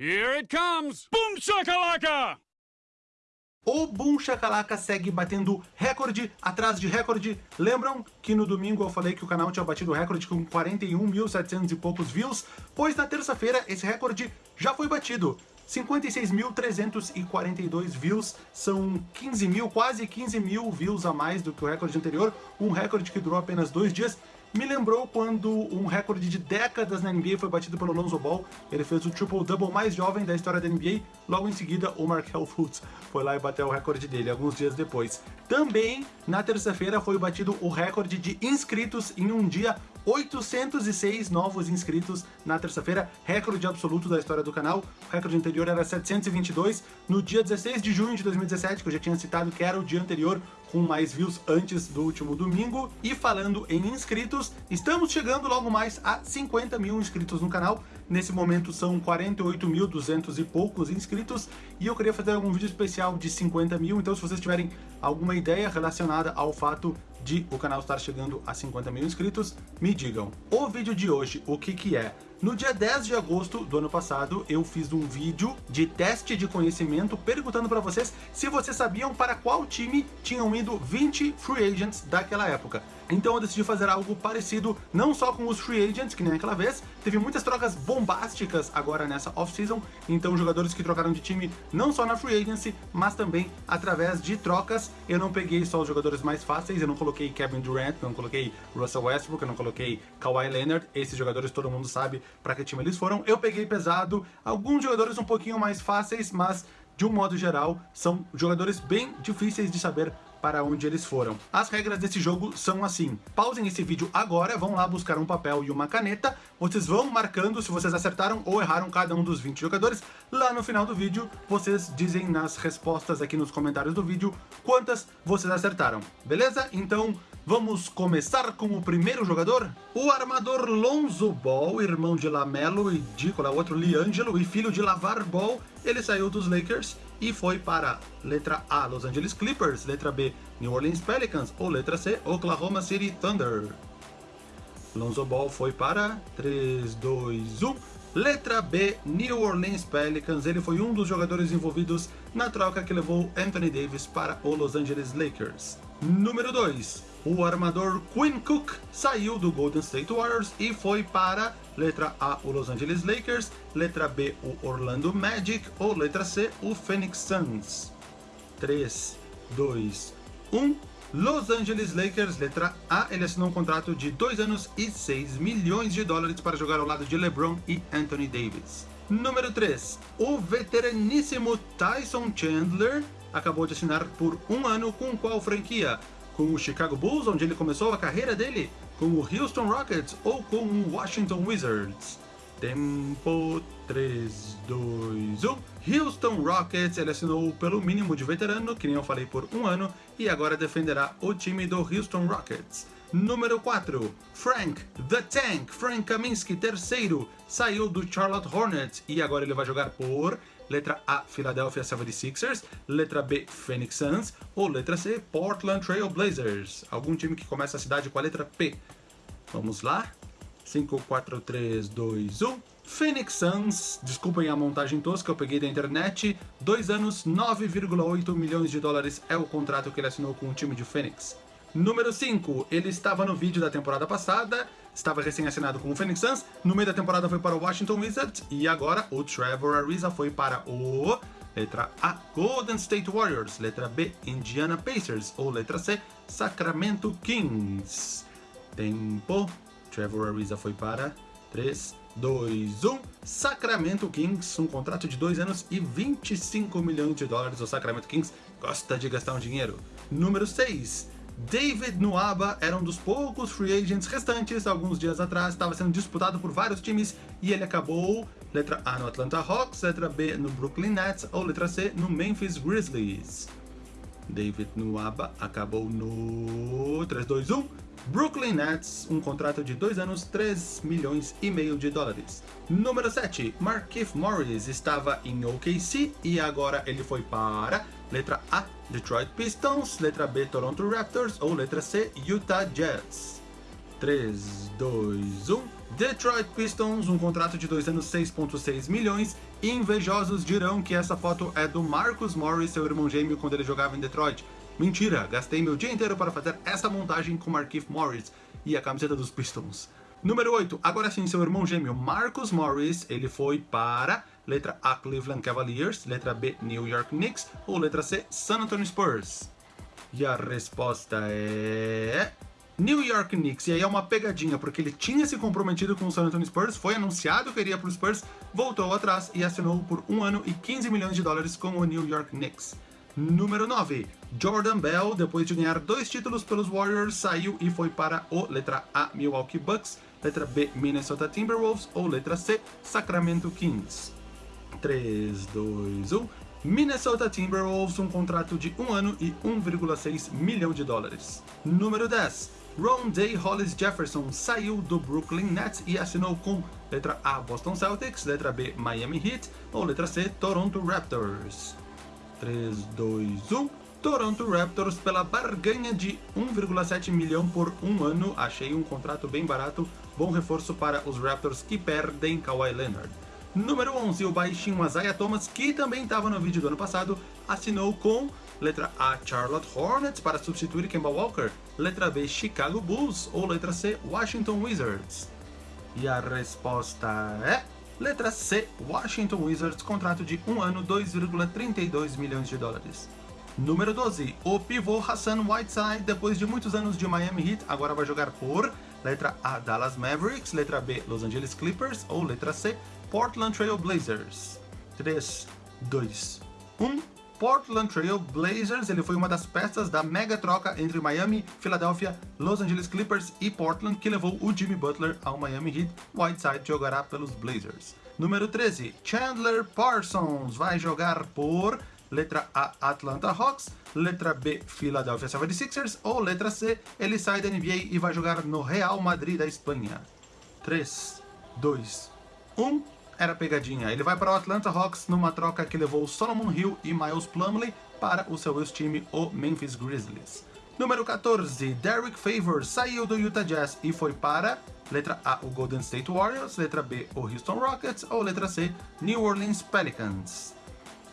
Here it comes! Boom shakalaka! O Boom Shakalaka segue batendo recorde atrás de recorde. Lembram que no domingo eu falei que o canal tinha batido recorde com 41.700 e poucos views? Pois na terça-feira esse recorde já foi batido. 56.342 views, são 15 mil, quase 15 mil views a mais do que o recorde anterior, um recorde que durou apenas dois dias, me lembrou quando um recorde de décadas na NBA foi batido pelo Lonzo Ball. Ele fez o triple-double mais jovem da história da NBA. Logo em seguida, o Markel Fultz foi lá e bateu o recorde dele alguns dias depois. Também, na terça-feira, foi batido o recorde de inscritos em um dia 806 novos inscritos na terça-feira, recorde absoluto da história do canal. O recorde anterior era 722. No dia 16 de junho de 2017, que eu já tinha citado que era o dia anterior, com mais views antes do último domingo. E falando em inscritos, estamos chegando logo mais a 50 mil inscritos no canal. Nesse momento são 48.200 e poucos inscritos. E eu queria fazer algum vídeo especial de 50 mil, então se vocês tiverem alguma ideia relacionada ao fato de o canal estar chegando a 50 mil inscritos, me digam. O vídeo de hoje, o que que é? No dia 10 de agosto do ano passado, eu fiz um vídeo de teste de conhecimento perguntando para vocês se vocês sabiam para qual time tinham ido 20 free agents daquela época. Então eu decidi fazer algo parecido, não só com os free agents, que nem aquela vez, teve muitas trocas bombásticas agora nessa off-season, então jogadores que trocaram de time não só na free agency, mas também através de trocas. Eu não peguei só os jogadores mais fáceis, eu não coloquei Kevin Durant, não coloquei Russell Westbrook, eu não coloquei Kawhi Leonard, esses jogadores todo mundo sabe para que time eles foram. Eu peguei pesado, alguns jogadores um pouquinho mais fáceis, mas de um modo geral, são jogadores bem difíceis de saber para onde eles foram. As regras desse jogo são assim. Pausem esse vídeo agora, vão lá buscar um papel e uma caneta. Vocês vão marcando se vocês acertaram ou erraram cada um dos 20 jogadores. Lá no final do vídeo, vocês dizem nas respostas aqui nos comentários do vídeo quantas vocês acertaram. Beleza? Então, Vamos começar com o primeiro jogador? O armador Lonzo Ball, irmão de Lamelo e o outro? Liangelo e filho de Lavar Ball. Ele saiu dos Lakers e foi para letra A, Los Angeles Clippers, letra B, New Orleans Pelicans ou letra C, Oklahoma City Thunder. Lonzo Ball foi para 3, 2, 1. Letra B, New Orleans Pelicans. Ele foi um dos jogadores envolvidos na troca que levou Anthony Davis para o Los Angeles Lakers. Número 2, o armador Quinn Cook saiu do Golden State Warriors e foi para letra A, o Los Angeles Lakers, letra B, o Orlando Magic ou letra C, o Phoenix Suns. 3, 2, 1. Los Angeles Lakers, letra A, ele assinou um contrato de 2 anos e 6 milhões de dólares para jogar ao lado de LeBron e Anthony Davis. Número 3. O veteraníssimo Tyson Chandler acabou de assinar por um ano com qual franquia? com o Chicago Bulls, onde ele começou a carreira dele, com o Houston Rockets ou com o Washington Wizards. Tempo 3, 2, 1. Houston Rockets, ele assinou pelo mínimo de veterano, que nem eu falei, por um ano, e agora defenderá o time do Houston Rockets. Número 4, Frank The Tank, Frank Kaminsky, terceiro, saiu do Charlotte Hornets e agora ele vai jogar por Letra A, Philadelphia 76ers. Letra B, Phoenix Suns. Ou letra C, Portland Trail Blazers. Algum time que começa a cidade com a letra P. Vamos lá. 5, 4, 3, 2, 1. Phoenix Suns, desculpem a montagem tosca, eu peguei da internet. Dois anos, 9,8 milhões de dólares é o contrato que ele assinou com o time de Phoenix. Número 5, ele estava no vídeo da temporada passada, estava recém-assinado com o Phoenix Suns, no meio da temporada foi para o Washington Wizards e agora o Trevor Ariza foi para o... Letra A, Golden State Warriors. Letra B, Indiana Pacers. Ou letra C, Sacramento Kings. Tempo. Trevor Ariza foi para 3, 2, 1. Sacramento Kings, um contrato de 2 anos e 25 milhões de dólares. O Sacramento Kings gosta de gastar um dinheiro. Número 6. David Nuaba era um dos poucos free agents restantes, alguns dias atrás, estava sendo disputado por vários times e ele acabou, letra A no Atlanta Hawks, letra B no Brooklyn Nets ou letra C no Memphis Grizzlies. David Nuaba acabou no 3-2-1, Brooklyn Nets, um contrato de 2 anos, 3 milhões e meio de dólares. Número 7, Markif Morris estava em OKC e agora ele foi para Letra A, Detroit Pistons. Letra B, Toronto Raptors. Ou letra C, Utah Jazz. 3, 2, 1. Detroit Pistons, um contrato de dois anos 6.6 milhões. Invejosos dirão que essa foto é do Marcus Morris, seu irmão gêmeo, quando ele jogava em Detroit. Mentira, gastei meu dia inteiro para fazer essa montagem com Markif Morris e a camiseta dos Pistons. Número 8, agora sim, seu irmão gêmeo Marcus Morris, ele foi para letra A, Cleveland Cavaliers, letra B, New York Knicks ou letra C, San Antonio Spurs? E a resposta é... New York Knicks, e aí é uma pegadinha, porque ele tinha se comprometido com o San Antonio Spurs, foi anunciado que iria para o Spurs, voltou atrás e assinou por um ano e 15 milhões de dólares com o New York Knicks. Número 9. Jordan Bell, depois de ganhar dois títulos pelos Warriors, saiu e foi para o letra A, Milwaukee Bucks, letra B, Minnesota Timberwolves ou letra C, Sacramento Kings. 3, 2, 1. Minnesota Timberwolves, um contrato de um ano e 1,6 milhão de dólares. Número 10. Ron Day Hollis Jefferson saiu do Brooklyn Nets e assinou com letra A Boston Celtics, letra B Miami Heat ou letra C Toronto Raptors. 3, 2, 1. Toronto Raptors pela barganha de 1,7 milhão por um ano. Achei um contrato bem barato, bom reforço para os Raptors que perdem Kawhi Leonard. Número 11, o baixinho Isaiah Thomas, que também estava no vídeo do ano passado, assinou com letra A, Charlotte Hornets para substituir Kemba Walker, letra B, Chicago Bulls ou letra C, Washington Wizards. E a resposta é letra C, Washington Wizards, contrato de um ano, 2,32 milhões de dólares. Número 12, o pivô Hassan Whiteside, depois de muitos anos de Miami Heat, agora vai jogar por letra A, Dallas Mavericks, letra B, Los Angeles Clippers ou letra C, Portland Trail Blazers. 3, 2, 1. Portland Trail Blazers, ele foi uma das peças da mega troca entre Miami, Philadelphia, Los Angeles Clippers e Portland que levou o Jimmy Butler ao Miami Heat. Whiteside jogará pelos Blazers. Número 13, Chandler Parsons vai jogar por letra A, Atlanta Hawks, letra B, Philadelphia 76ers ou letra C, ele sai da NBA e vai jogar no Real Madrid da Espanha. 3, 2, 1 era pegadinha. Ele vai para o Atlanta Hawks numa troca que levou Solomon Hill e Miles Plumlee para o seu ex-time, o Memphis Grizzlies. Número 14, Derek Favors saiu do Utah Jazz e foi para letra A, o Golden State Warriors, letra B, o Houston Rockets ou letra C, New Orleans Pelicans.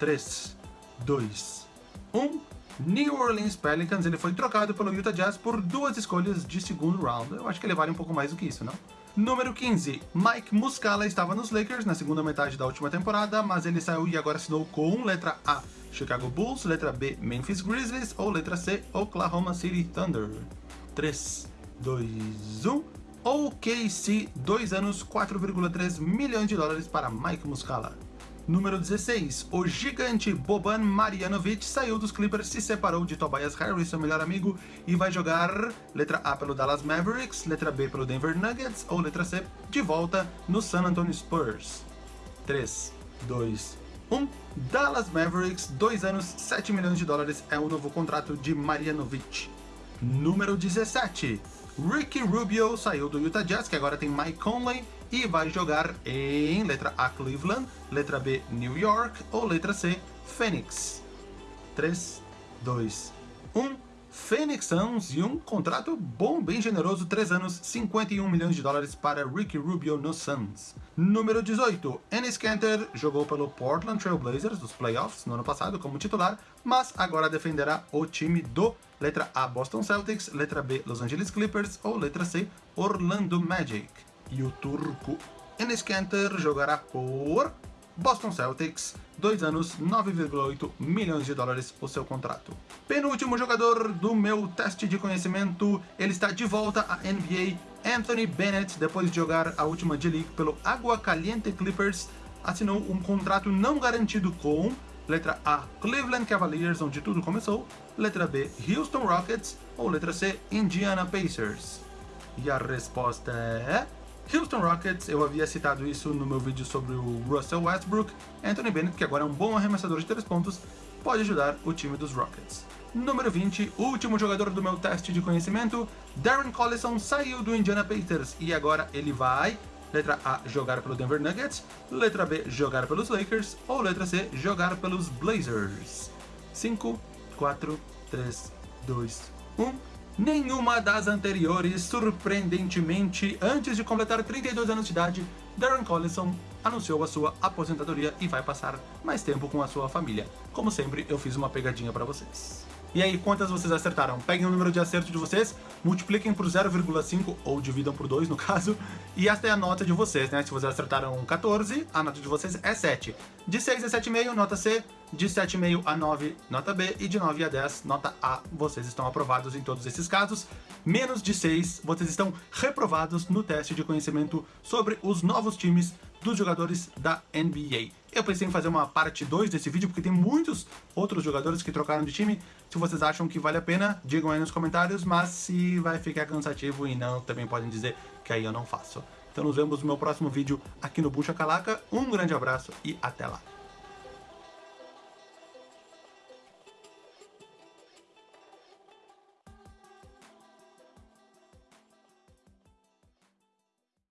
3, 2, 1. New Orleans Pelicans, ele foi trocado pelo Utah Jazz por duas escolhas de segundo round. Eu acho que ele vale um pouco mais do que isso, não? Número 15. Mike Muscala estava nos Lakers na segunda metade da última temporada, mas ele saiu e agora assinou com letra A, Chicago Bulls, letra B, Memphis Grizzlies ou letra C, Oklahoma City Thunder. 3, 2, 1. OKC, 2 anos, 4,3 milhões de dólares para Mike Muscala. Número 16. O gigante Boban Marjanovic saiu dos Clippers, se separou de Tobias Harris, seu melhor amigo, e vai jogar letra A pelo Dallas Mavericks, letra B pelo Denver Nuggets ou letra C de volta no San Antonio Spurs. 3, 2, 1. Dallas Mavericks, 2 anos, 7 milhões de dólares é o novo contrato de Marjanovic. Número 17. Ricky Rubio saiu do Utah Jazz, que agora tem Mike Conley, e vai jogar em letra A, Cleveland, letra B, New York ou letra C, Phoenix. 3, 2, 1. Phoenix Suns e um contrato bom, bem generoso, 3 anos, 51 milhões de dólares para Ricky Rubio no Suns. Número 18, Ennis Kanter jogou pelo Portland Trail Blazers dos playoffs no ano passado como titular, mas agora defenderá o time do letra A Boston Celtics, letra B Los Angeles Clippers ou letra C Orlando Magic. E o turco Enes Kanter jogará por Boston Celtics, 2 anos, 9,8 milhões de dólares o seu contrato. Penúltimo jogador do meu teste de conhecimento, ele está de volta à NBA, Anthony Bennett, depois de jogar a última D-League pelo Água Caliente Clippers, assinou um contrato não garantido com letra A, Cleveland Cavaliers, onde tudo começou, letra B, Houston Rockets ou letra C, Indiana Pacers. E a resposta é... Houston Rockets, eu havia citado isso no meu vídeo sobre o Russell Westbrook, Anthony Bennett, que agora é um bom arremessador de 3 pontos, pode ajudar o time dos Rockets. Número 20, último jogador do meu teste de conhecimento, Darren Collison saiu do Indiana Pacers e agora ele vai, letra A, jogar pelo Denver Nuggets, letra B, jogar pelos Lakers ou letra C, jogar pelos Blazers. 5, 4, 3, 2, 1. Nenhuma das anteriores. Surpreendentemente, antes de completar 32 anos de idade, Darren Collison anunciou a sua aposentadoria e vai passar mais tempo com a sua família. Como sempre, eu fiz uma pegadinha para vocês. E aí, quantas vocês acertaram? Peguem o número de acerto de vocês, multipliquem por 0,5, ou dividam por 2 no caso, e esta é a nota de vocês, né? Se vocês acertaram 14, a nota de vocês é 7. De 6 a 7,5, nota C, de 7,5 a 9, nota B, e de 9 a 10, nota A. Vocês estão aprovados em todos esses casos. Menos de 6, vocês estão reprovados no teste de conhecimento sobre os novos times dos jogadores da NBA. Eu pensei em fazer uma parte 2 desse vídeo, porque tem muitos outros jogadores que trocaram de time. Se vocês acham que vale a pena, digam aí nos comentários, mas se vai ficar cansativo e não, também podem dizer que aí eu não faço. Então nos vemos no meu próximo vídeo aqui no Bucha Calaca. Um grande abraço e até lá!